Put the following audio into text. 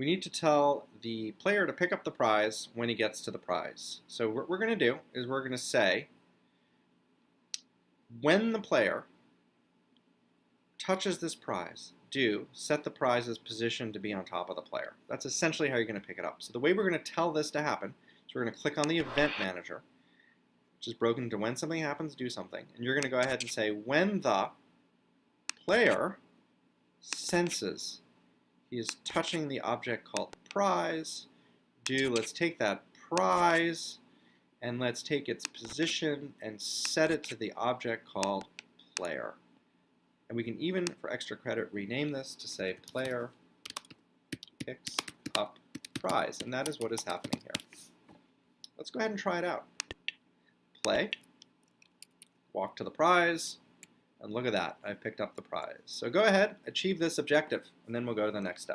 we need to tell the player to pick up the prize when he gets to the prize. So what we're going to do is we're going to say when the player touches this prize, do set the prize's position to be on top of the player. That's essentially how you're going to pick it up. So the way we're going to tell this to happen is we're going to click on the event manager, which is broken into when something happens, do something. And you're going to go ahead and say when the player senses he is touching the object called prize, do, let's take that prize and let's take its position and set it to the object called player. And we can even, for extra credit, rename this to say player picks up prize. And that is what is happening here. Let's go ahead and try it out. Play, walk to the prize, and look at that, I've picked up the prize. So go ahead, achieve this objective, and then we'll go to the next step.